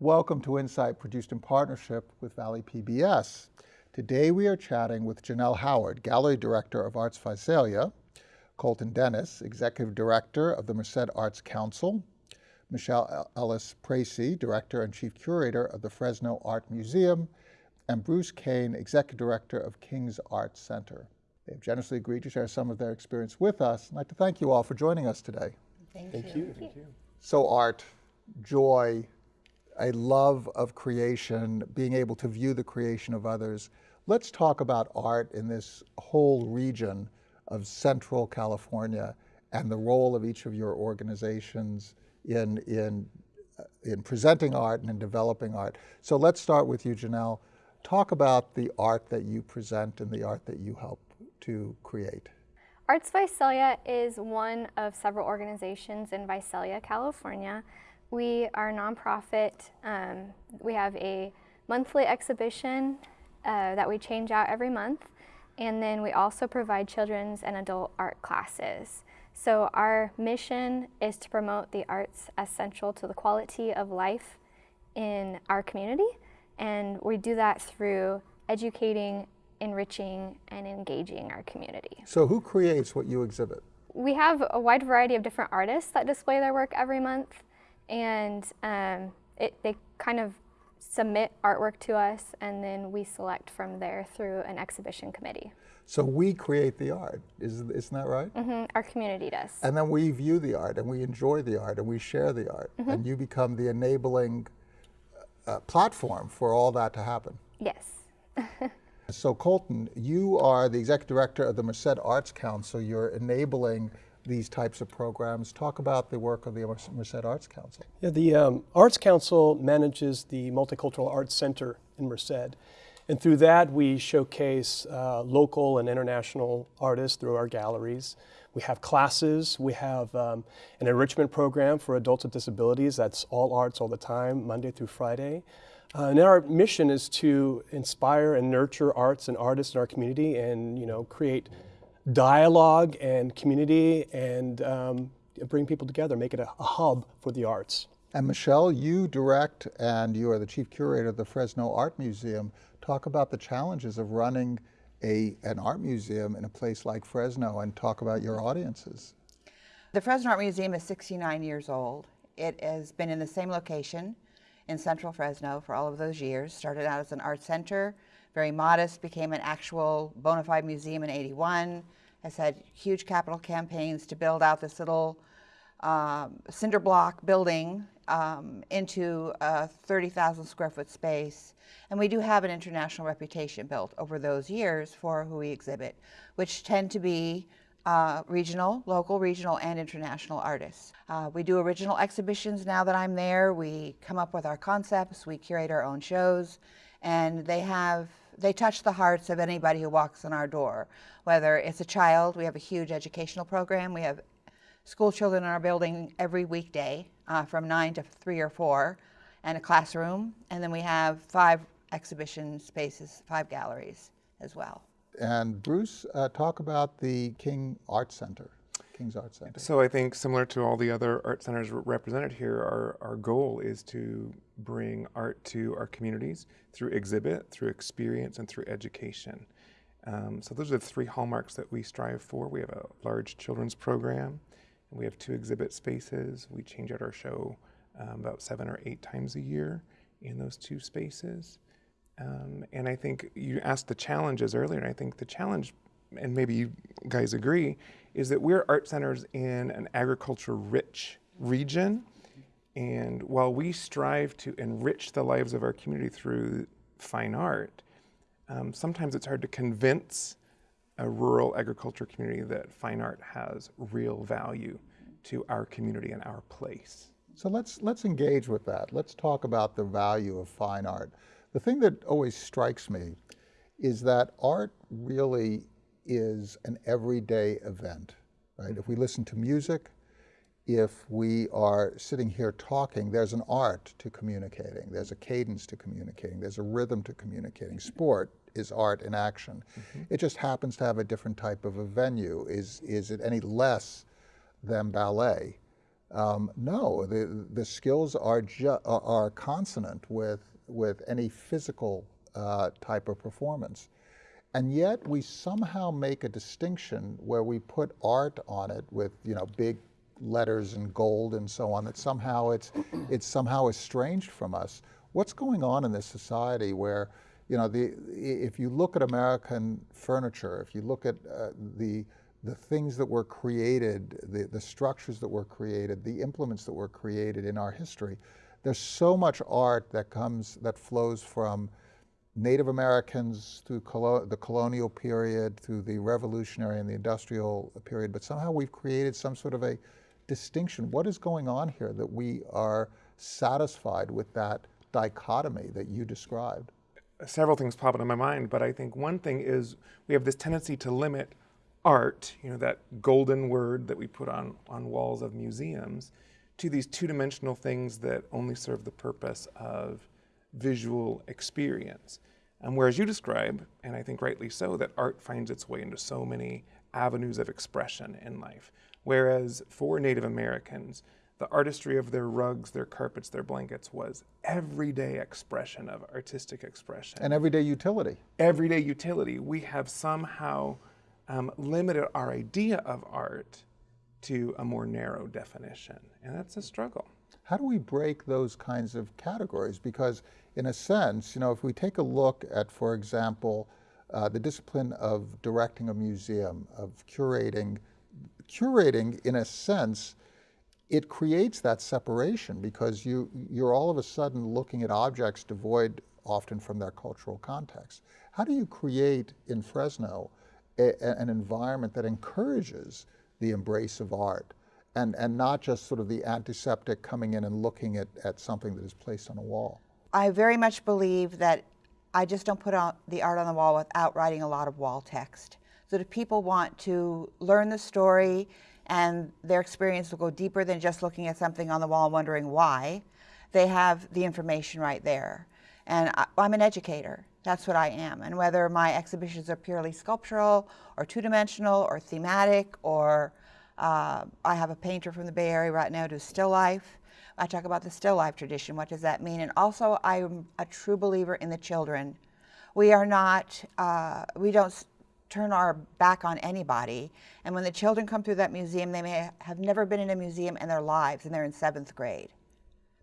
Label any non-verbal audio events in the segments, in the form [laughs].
Welcome to Insight, produced in partnership with Valley PBS. Today we are chatting with Janelle Howard, Gallery Director of Arts Visalia, Colton Dennis, Executive Director of the Merced Arts Council, Michelle Ellis Pracy, Director and Chief Curator of the Fresno Art Museum, and Bruce Kane, Executive Director of King's Arts Center. They have generously agreed to share some of their experience with us. I'd like to thank you all for joining us today. Thank, Thank you. you. Thank you. So art, joy, a love of creation, being able to view the creation of others. Let's talk about art in this whole region of Central California and the role of each of your organizations in, in, uh, in presenting art and in developing art. So let's start with you, Janelle. Talk about the art that you present and the art that you help to create. Arts Visalia is one of several organizations in Visalia, California. We are a nonprofit. Um, we have a monthly exhibition uh, that we change out every month, and then we also provide children's and adult art classes. So our mission is to promote the arts as central to the quality of life in our community, and we do that through educating, enriching, and engaging our community. So who creates what you exhibit? We have a wide variety of different artists that display their work every month and um, it, they kind of submit artwork to us and then we select from there through an exhibition committee. So we create the art, is, isn't that right? Mm -hmm. Our community does. And then we view the art and we enjoy the art and we share the art mm -hmm. and you become the enabling uh, platform for all that to happen. Yes. [laughs] so Colton, you are the executive director of the Merced Arts Council. You're enabling these types of programs. Talk about the work of the Merced Arts Council. Yeah, the um, Arts Council manages the Multicultural Arts Center in Merced. And through that, we showcase uh, local and international artists through our galleries. We have classes. We have um, an enrichment program for adults with disabilities. That's all arts all the time, Monday through Friday. Uh, and our mission is to inspire and nurture arts and artists in our community and, you know, create dialogue and community and um, bring people together, make it a, a, hub for the arts. And Michelle, you direct and you are the chief curator of the Fresno Art Museum. Talk about the challenges of running a, an art museum in a place like Fresno and talk about your audiences. The Fresno Art Museum is 69 years old. It has been in the same location in central Fresno for all of those years. Started out as an art center, very modest, became an actual bona fide museum in 81, has had huge capital campaigns to build out this little um, cinder block building um, into a 30,000 square foot space. And we do have an international reputation built over those years for who we exhibit, which tend to be uh, regional, local, regional, and international artists. Uh, we do original exhibitions now that I'm there. We come up with our concepts, we curate our own shows, and they have they touch the hearts of anybody who walks in our door. Whether it's a child, we have a huge educational program. We have school children in our building every weekday uh, from 9 to 3 or 4 and a classroom. And then we have five exhibition spaces, five galleries as well. And Bruce, uh, talk about the King Art Center. King's Art Center. So I think similar to all the other art centers represented here, our, our goal is to bring art to our communities through exhibit, through experience, and through education. Um, so those are the three hallmarks that we strive for. We have a large children's program, and we have two exhibit spaces. We change out our show um, about seven or eight times a year in those two spaces. Um, and I think you asked the challenges earlier, and I think the challenge, and maybe you guys agree, is that we're art centers in an agriculture-rich region. And while we strive to enrich the lives of our community through fine art, um, sometimes it's hard to convince a rural agriculture community that fine art has real value to our community and our place. So let's, let's engage with that. Let's talk about the value of fine art. The thing that always strikes me is that art really is an everyday event, right? If we listen to music, if we are sitting here talking, there's an art to communicating, there's a cadence to communicating, there's a rhythm to communicating. Sport is art in action. Mm -hmm. It just happens to have a different type of a venue. Is, is it any less than ballet? Um, no, the, the skills are, are are consonant with, with any physical uh, type of performance. And yet we somehow make a distinction where we put art on it with, you know, big letters and gold and so on, that somehow it's, it's somehow estranged from us. What's going on in this society where, you know, the, if you look at American furniture, if you look at uh, the, the things that were created, the, the structures that were created, the implements that were created in our history, there's so much art that comes, that flows from Native Americans through colo the colonial period, through the revolutionary and the industrial period, but somehow we've created some sort of a distinction. What is going on here that we are satisfied with that dichotomy that you described? several things pop into my mind, but I think one thing is we have this tendency to limit art, you know, that golden word that we put on, on walls of museums, to these two dimensional things that only serve the purpose of visual experience. And whereas you describe, and I think rightly so, that art finds its way into so many avenues of expression in life. Whereas for Native Americans, the artistry of their rugs, their carpets, their blankets was everyday expression of artistic expression. And everyday utility. everyday utility. We have somehow um, limited our idea of art to a more narrow definition, and that's a struggle. How do we break those kinds of categories? Because, in a sense, you know, if we take a look at, for example, uh, the discipline of directing a museum, of curating, curating, in a sense, it creates that separation because you, you're all of a sudden looking at objects devoid often from their cultural context. How do you create in Fresno a, a- an environment that encourages the embrace of art and, and not just sort of the antiseptic coming in and looking at, at something that is placed on a wall? I very much believe that I just don't put out the art on the wall without writing a lot of wall text. So that if people want to learn the story and their experience will go deeper than just looking at something on the wall and wondering why, they have the information right there. And I, I'm an educator. That's what I am. And whether my exhibitions are purely sculptural or two-dimensional or thematic or uh, I have a painter from the Bay Area right now do still life. I talk about the still life tradition. What does that mean? And also, I'm a true believer in the children. We are not, uh, we don't turn our back on anybody. And when the children come through that museum, they may have never been in a museum in their lives and they're in seventh grade.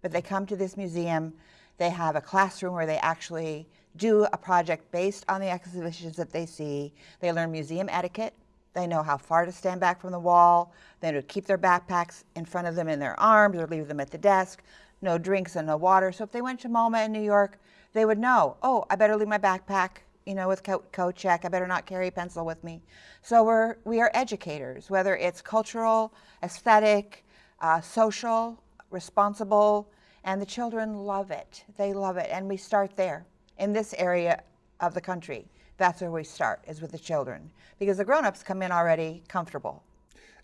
But they come to this museum, they have a classroom where they actually do a project based on the exhibitions that they see. They learn museum etiquette. They know how far to stand back from the wall. They know to keep their backpacks in front of them in their arms or leave them at the desk. No drinks and no water. So if they went to MoMA in New York, they would know, oh, I better leave my backpack, you know, with coat, check. I better not carry a pencil with me. So we're, we are educators, whether it's cultural, aesthetic, uh, social, responsible, and the children love it. They love it. And we start there in this area of the country. That's where we start, is with the children. Because the grown ups come in already comfortable.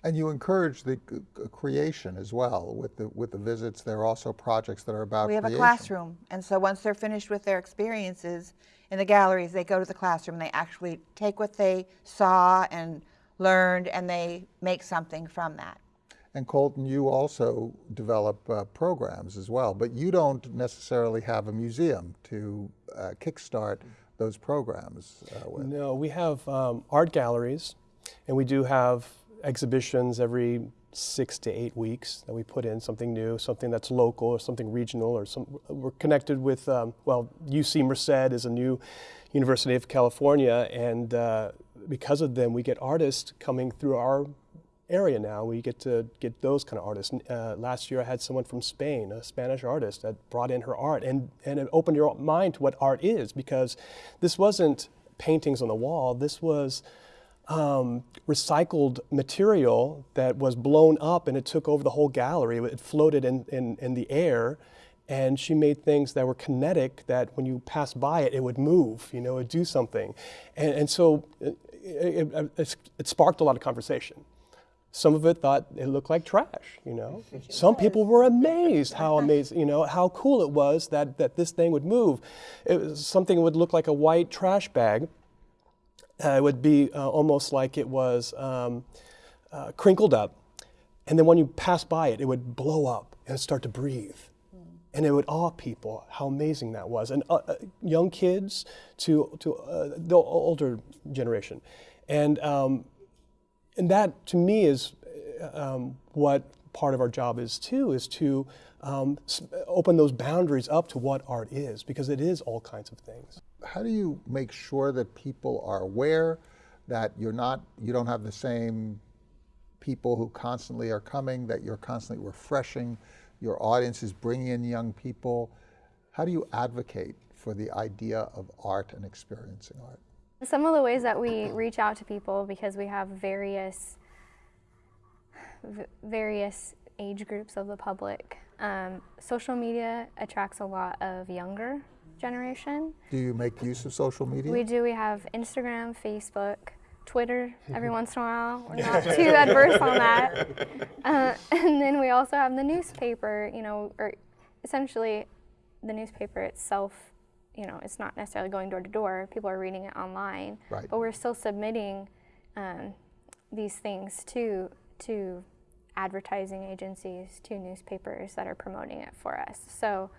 And you encourage the creation as well with the, with the visits. There are also projects that are about We have a classroom. And so once they're finished with their experiences in the galleries, they go to the classroom. And they actually take what they saw and learned and they make something from that. And Colton, you also develop uh, programs as well, but you don't necessarily have a museum to uh, kickstart those programs uh, with. No, we have um, art galleries, and we do have exhibitions every six to eight weeks that we put in something new, something that's local or something regional, or some. We're connected with um, well, UC Merced is a new University of California, and uh, because of them, we get artists coming through our area now. We get to get those kind of artists. Uh, last year, I had someone from Spain, a Spanish artist, that brought in her art, and and it opened your mind to what art is because this wasn't paintings on the wall. This was um, recycled material that was blown up and it took over the whole gallery. It floated in, in, in the air. And she made things that were kinetic that when you passed by it, it would move, you know, it would do something. And, and so it, it, it sparked a lot of conversation. Some of it thought it looked like trash, you know. [laughs] Some people were amazed how [laughs] amazing, you know, how cool it was that, that this thing would move. It was something that would look like a white trash bag. Uh, it would be uh, almost like it was um, uh, crinkled up. And then when you pass by it, it would blow up and start to breathe. And it would awe people how amazing that was. And uh, uh, young kids to, to uh, the older generation. And, um, and that to me is um, what part of our job is too, is to um, open those boundaries up to what art is, because it is all kinds of things. How do you make sure that people are aware that you're not, you don't have the same people who constantly are coming, that you're constantly refreshing, your audience is bringing in young people? How do you advocate for the idea of art and experiencing art? Some of the ways that we reach out to people because we have various v- various age groups of the public. Um, social media attracts a lot of younger generation. Do you make use of social media? We do. We have Instagram, Facebook, Twitter. [laughs] Every once in a while, we're not too adverse on that. Uh, [laughs] and then we also have the newspaper. You know, or essentially, the newspaper itself. You know, it's not necessarily going door to door. People are reading it online, Right. but we're still submitting um, these things to to advertising agencies, to newspapers that are promoting it for us. So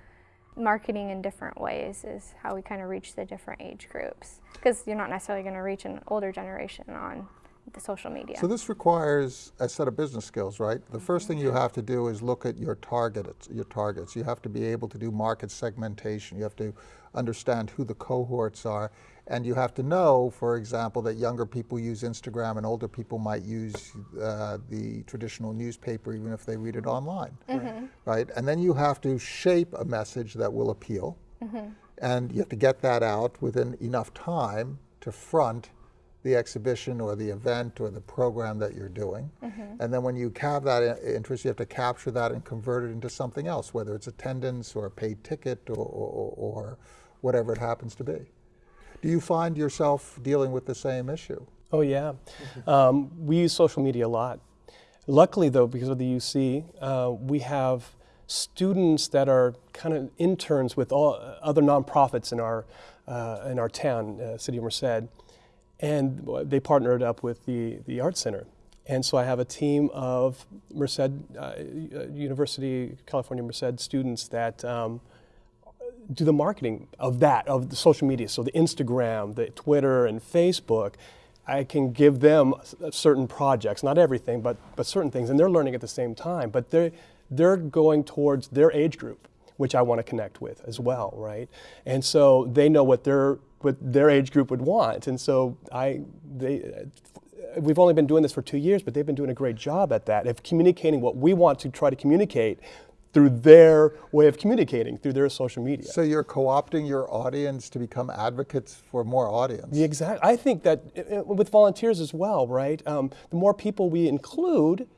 marketing in different ways is how we kind of reach the different age groups because you're not necessarily going to reach an older generation on the social media. So this requires a set of business skills, right? The first thing you have to do is look at your targets. Your targets. You have to be able to do market segmentation. You have to understand who the cohorts are, and you have to know, for example, that younger people use Instagram and older people might use uh, the traditional newspaper, even if they read it online, mm-hmm. right? And then you have to shape a message that will appeal, mm-hmm. and you have to get that out within enough time to front the exhibition or the event or the program that you're doing. Mm-hmm. And then when you have that uh, interest, you have to capture that and convert it into something else, whether it's attendance or a paid ticket or, or, or whatever it happens to be. Do you find yourself dealing with the same issue? Oh yeah, um, we use social media a lot. Luckily, though, because of the UC, uh, we have students that are kind of interns with all other nonprofits in our uh, in our town, uh, City of Merced, and they partnered up with the the Art Center. And so I have a team of Merced uh, University, California Merced students that. Um, do the marketing of that, of the social media. So the Instagram, the Twitter, and Facebook, I can give them uh, certain projects, not everything, but, but certain things, and they're learning at the same time. But they're, they're going towards their age group, which I want to connect with as well, right? And so they know what their, what their age group would want. And so I, they, uh, we've only been doing this for two years, but they've been doing a great job at that, of communicating what we want to try to communicate through their way of communicating, through their social media. So you're co-opting your audience to become advocates for more audience. The exact. I think that uh, uh, with volunteers as well, right? Um, the more people we include,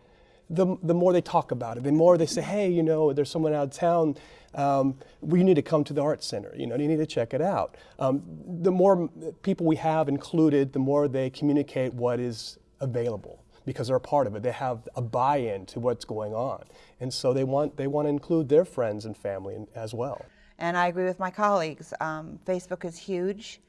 the, the more they talk about it. The more they say, hey, you know, there's someone out of town. Um, we need to come to the art center. You know, you need to check it out. Um, the more people we have included, the more they communicate what is available because they're a part of it. They have a buy-in to what's going on, and so they want they want to include their friends and family as well. And I agree with my colleagues. Um, Facebook is huge.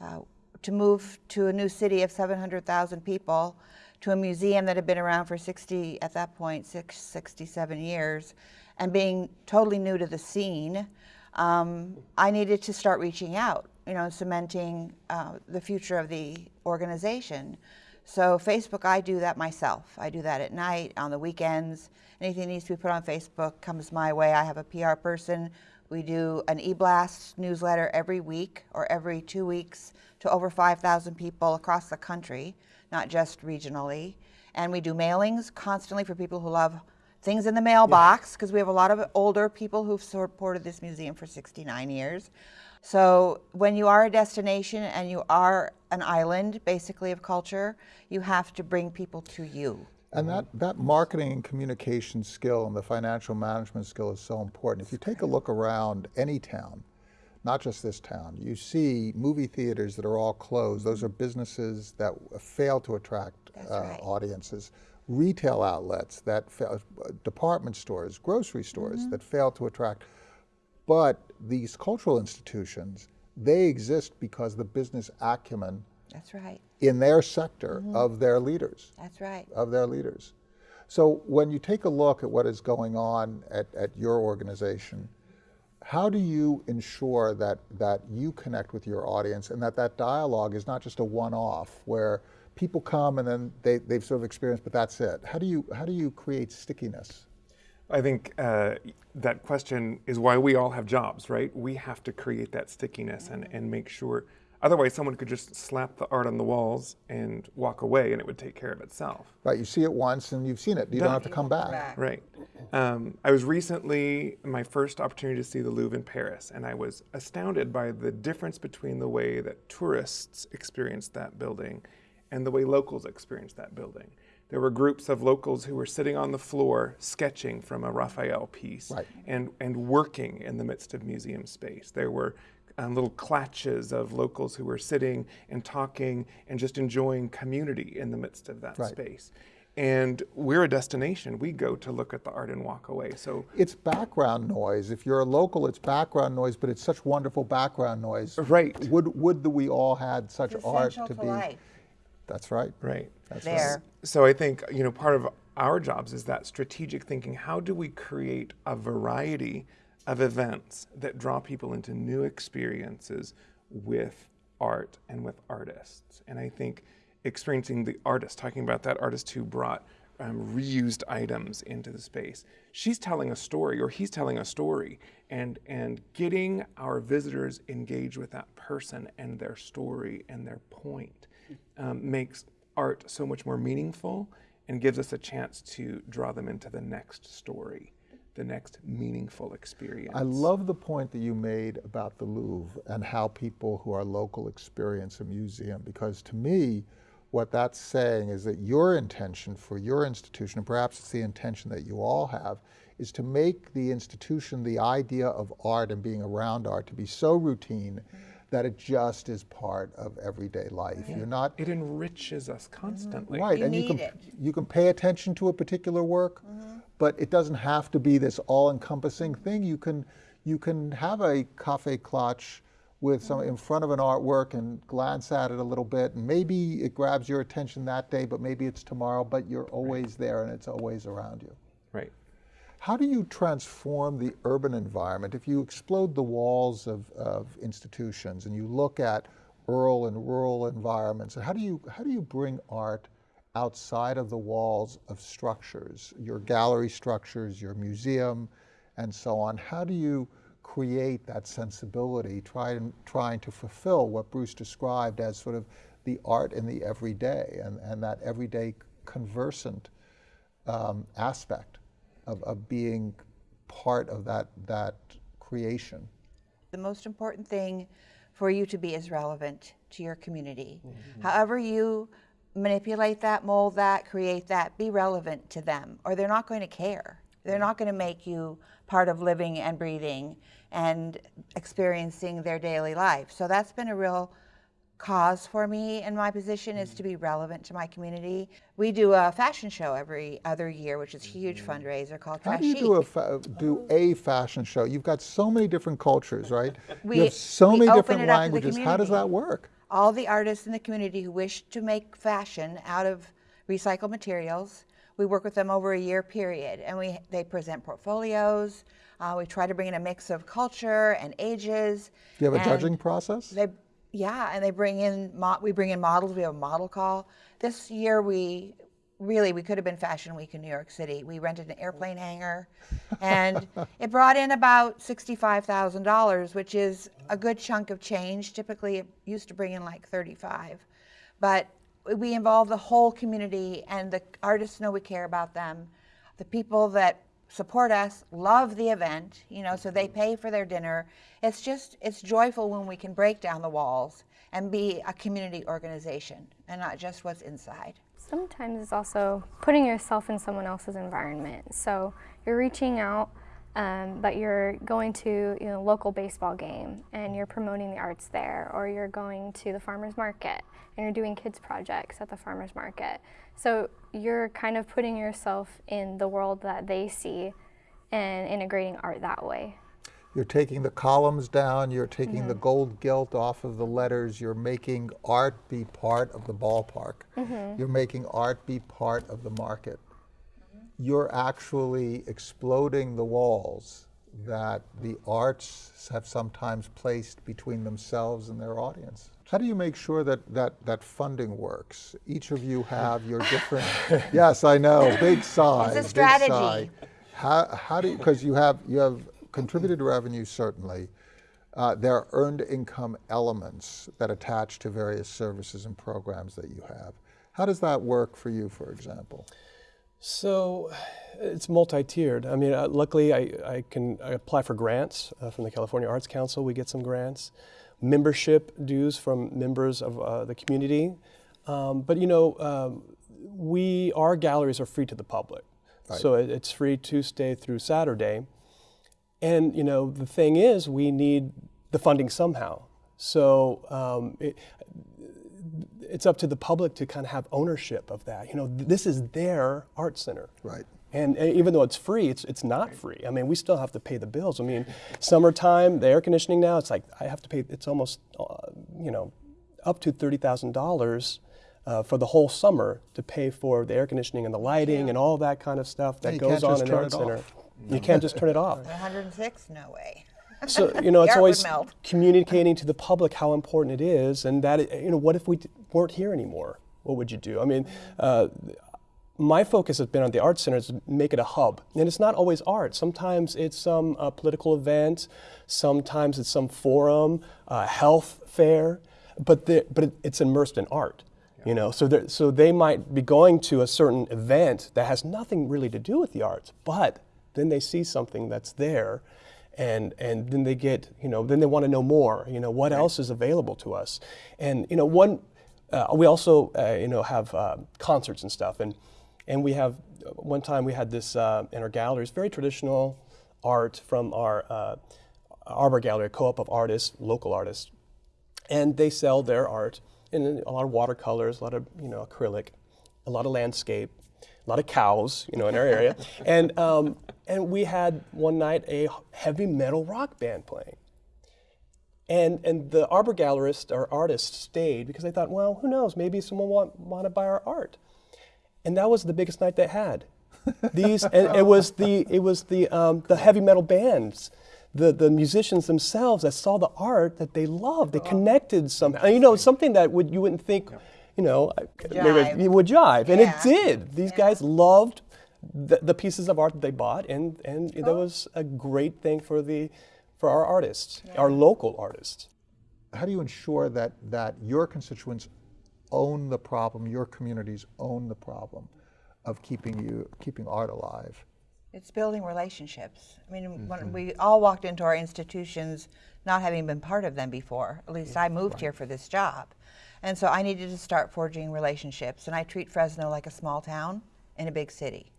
Uh, to move to a new city of 700,000 people, to a museum that had been around for 60, at that point, six, 67 years, and being totally new to the scene, um, I needed to start reaching out, you know, cementing uh, the future of the organization. So Facebook, I do that myself. I do that at night, on the weekends. Anything that needs to be put on Facebook comes my way. I have a PR person. We do an e-blast newsletter every week or every two weeks to over 5,000 people across the country, not just regionally. And we do mailings constantly for people who love things in the mailbox because we have a lot of older people who've supported this museum for 69 years. So when you are a destination and you are an island, basically, of culture, you have to bring people to you. And that, that marketing and communication skill and the financial management skill is so important. If you take a look around any town, not just this town, you see movie theaters that are all closed. Those are businesses that fail to attract uh, right. audiences. Retail outlets that fail, department stores, grocery stores that fail to attract. But these cultural institutions, they exist because the business acumen That's right. in their sector mm-hmm. of their leaders That's right. of their leaders. So when you take a look at what is going on at, at your organization, how do you ensure that, that you connect with your audience and that that dialogue is not just a one-off where people come and then they, they've sort of experienced, but that's it? How do you, how do you create stickiness? I think uh, that question is why we all have jobs, right? We have to create that stickiness and, and make sure. Otherwise, someone could just slap the art on the walls and walk away, and it would take care of itself. Right, you see it once and you've seen it. You don't have to come back. Back. Right. Um, I was recently my first opportunity to see the Louvre in Paris, and I was astounded by the difference between the way that tourists experienced that building and the way locals experienced that building. There were groups of locals who were sitting on the floor sketching from a Raphael piece Right. and, and working in the midst of museum space. There were um, little clatches of locals who were sitting and talking and just enjoying community in the midst of that Right. space. And we're a destination. We go to look at the art and walk away. So, It's background noise. If you're a local, it's background noise, but it's such wonderful background noise. Right. Would, would that we all had such It's art to to be. life. That's right. right. That's There. So I think you know part of our jobs is that strategic thinking. How do we create a variety of events that draw people into new experiences with art and with artists? And I think experiencing the artist, talking about that artist who brought um, reused items into the space. She's telling a story, or he's telling a story, and and getting our visitors engaged with that person and their story and their point um, makes art so much more meaningful and gives us a chance to draw them into the next story, the next meaningful experience. I love the point that you made about the Louvre and how people who are local experience a museum, because to me, what that's saying is that your intention for your institution, and perhaps it's the intention that you all have, is to make the institution, the idea of art and being around art, to be so routine that it just is part of everyday life. You're not it enriches us constantly. Right, You and you can it. you can pay attention to a particular work, mm-hmm. but it doesn't have to be this all-encompassing thing. You can you can have a cafe clutch with some mm-hmm. in front of an artwork and glance at it a little bit, and maybe it grabs your attention that day, but maybe it's tomorrow. But you're always there, and it's always around you. Right. How do you transform the urban environment? If you explode the walls of, of institutions and you look at rural and rural environments, how do you how do you bring art outside of the walls of structures, your gallery structures, your museum, and so on? How do you create that sensibility, try and, trying to fulfill what Bruce described as sort of the art in the everyday and, and that everyday conversant um, aspect of, of being part of that, that creation. The most important thing for you to be is relevant to your community. Mm-hmm. However you manipulate that, mold that, create that, be relevant to them, or they're not going to care. They're not going to make you part of living and breathing and experiencing their daily life. So that's been a real cause for me in my position is to be relevant to my community. We do a fashion show every other year, which is a huge fundraiser called How Trash do you do a, do a fashion show? You've got so many different cultures, right? [laughs] We- you have so many different it up to the languages. How does that work? all the artists in the community who wish to make fashion out of recycled materials. We work with them over a year period, and we they present portfolios. Uh, we try to bring in a mix of culture and ages. Do you have a judging process? They, yeah, and they bring in we bring in models. We have a model call. This year we really we could have been Fashion Week in New York City. We rented an airplane hangar, and it brought in about sixty-five thousand dollars, which is a good chunk of change. Typically, it used to bring in like thirty-five, but we involve the whole community, and the artists know we care about them. The people that support us love the event, you know, so they pay for their dinner. It's just it's joyful when we can break down the walls and be a community organization and not just what's inside. Sometimes it's also putting yourself in someone else's environment. So you're reaching out, um, but you're going to you know local baseball game and you're promoting the arts there, or you're going to the farmers market and you're doing kids projects at the farmers market. So you're kind of putting yourself in the world that they see and integrating art that way. You're taking the columns down, you're taking Mm-hmm. the gold gilt off of the letters, you're making art be part of the ballpark. Mm-hmm. You're making art be part of the market. You're actually exploding the walls that the arts have sometimes placed between themselves and their audience. How do you make sure that that, that funding works? Each of you have your different. [laughs] yes, I know. Big sigh. It's a big strategy. sigh. How, how do you, because you have you have contributed revenue certainly. Uh, there are earned income elements that attach to various services and programs that you have. How does that work for you, for example? So it's multi-tiered. I mean, uh, luckily I, I can I apply for grants uh, from the California Arts Council. We get some grants, membership dues from members of uh, the community. Um, but you know, um, we our galleries are free to the public, so it, it's free Tuesday through Saturday. And you know, the thing is, we need the funding somehow. So um, it, it's up to the public to kind of have ownership of that. You know, th- this is their art center. Right. And, and even though it's free, it's, it's not free. I mean, we still have to pay the bills. I mean, summertime, the air conditioning now, it's like I have to pay, it's almost, uh, you know, up to $30,000 uh, for the whole summer to pay for the air conditioning and the lighting and all that kind of stuff that you goes on in the art center. off. You can't just turn it off. 106? No way. So you know, [laughs] it's The art would always communicating to the public how important it is, and that it- you know, what if we weren't here anymore? What would you do? I mean, uh, my focus has been on the art center to make it a hub, and it's not always art. Sometimes it's some uh, political event, sometimes it's some forum, uh, health fair, but the, but it, it's immersed in art. You know, so so they might be going to a certain event that has nothing really to do with the arts, but then they see something that's there and and then they get you know then they want to know more you know what else is available to us. And you know one uh, we also uh, you know have uh, concerts and stuff. And and we have one time we had this uh, in our galleries very traditional art from our uh, arbor gallery a co-op of artists local artists. And they sell their art in a lot of watercolors, a lot of you know acrylic, a lot of landscape, a lot of cows, you know, in our area, [laughs] and um, and we had one night a heavy metal rock band playing, and and the arbor gallerist or artist stayed because they thought, well, who knows, maybe someone want want to buy our art, and that was the biggest night they had. [laughs] These and it was the it was the um, the heavy metal bands the, the musicians themselves that saw the art that they loved. They connected somehow. You know, something that would you wouldn't think, you know, maybe it would jive, and Yeah. it did. These guys loved the, the pieces of art that they bought, and and that was a great thing for the for our artists, our local artists. How do you ensure that, that your constituents own the problem, your communities own the problem of keeping you keeping art alive? It's building relationships. I mean, when mm-hmm. we all walked into our institutions not having been part of them before. At least I moved here for this job. And so I needed to start forging relationships. And I treat Fresno like a small town in a big city.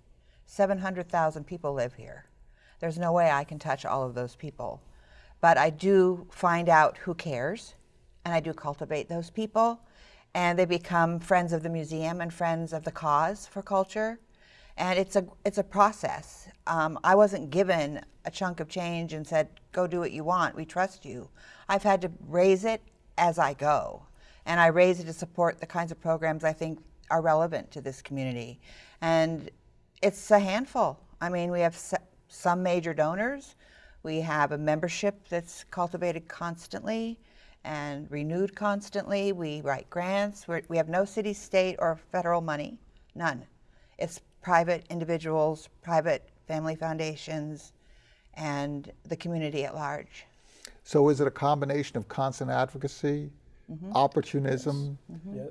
700,000 people live here. There's no way I can touch all of those people. But I do find out who cares, and I do cultivate those people. And they become friends of the museum and friends of the cause for culture and it's a it's a process. Um, I wasn't given a chunk of change and said, "Go do what you want. We trust you." I've had to raise it as I go, and I raise it to support the kinds of programs I think are relevant to this community, and it's a handful. I mean, we have some major donors. We have a membership that's cultivated constantly and renewed constantly. We write grants. We're, we have no city, state, or federal money, none. It's private individuals, private family foundations, and the community at large. So is it a combination of constant advocacy, opportunism,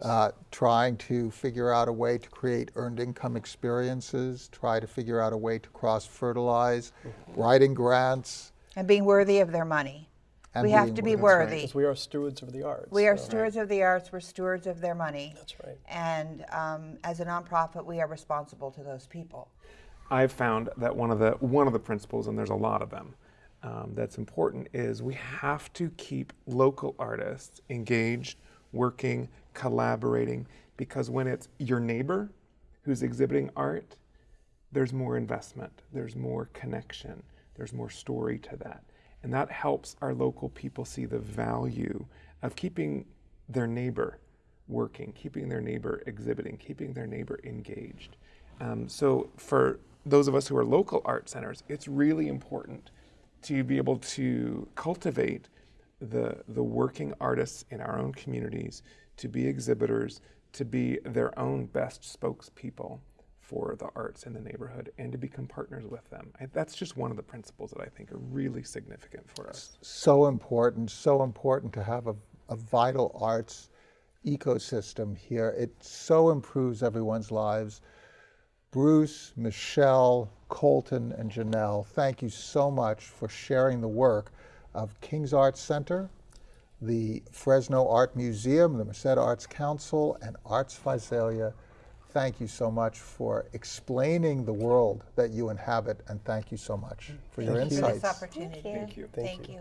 Uh, trying to figure out a way to create earned income experiences, try to figure out a way to cross fertilize, writing grants? And being worthy of their money. And we have to be worthy. worthy. Because we are stewards of the arts. We are so- stewards of the arts, we're stewards of their money. That's right. And um, as a nonprofit, we are responsible to those people. I've found that one of the one of the principles, and there's a lot of them, um, that's important is we have to keep local artists engaged, working, collaborating, because when it's your neighbor who's exhibiting art, there's more investment, there's more connection, there's more story to that, and that helps our local people see the value of keeping their neighbor working, keeping their neighbor exhibiting, keeping their neighbor engaged. Um, so for those of us who are local art centers, it's really important to be able to cultivate the, the working artists in our own communities, to be exhibitors, to be their own best spokespeople for the arts in the neighborhood, and to become partners with them. I, that's just one of the principles that I think are really significant for us. So important, so important to have a, a vital arts ecosystem here. It so improves everyone's lives. Bruce, Michelle, Colton, and Janelle, thank you so much for sharing the work of King's Arts Center, the Fresno Art Museum, the Merced Arts Council, and Arts Visalia. Thank you so much for explaining the world that you inhabit, and thank you so much for your Thank you. For insights. this opportunity. Thank you. Thank Thank you. you.